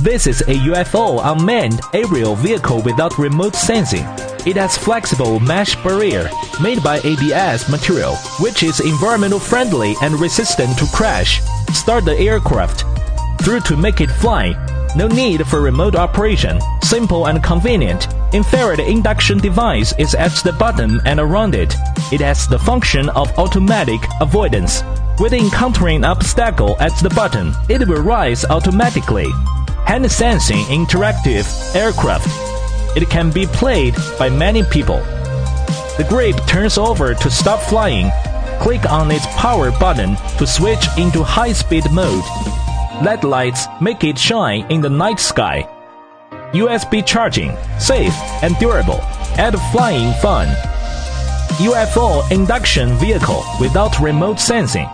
This is a UFO unmanned aerial vehicle without remote sensing. It has flexible mesh barrier made by ABS material, which is environmental friendly and resistant to crash. Start the aircraft. Through to make it fly. No need for remote operation. Simple and convenient. Infrared induction device is at the bottom and around it. It has the function of automatic avoidance. With encountering obstacle at the bottom, it will rise automatically. Hand sensing interactive aircraft. It can be played by many people. The grape turns over to stop flying. Click on its power button to switch into high speed mode. LED lights make it shine in the night sky. USB charging, safe and durable. Add flying fun. UFO induction vehicle without remote sensing.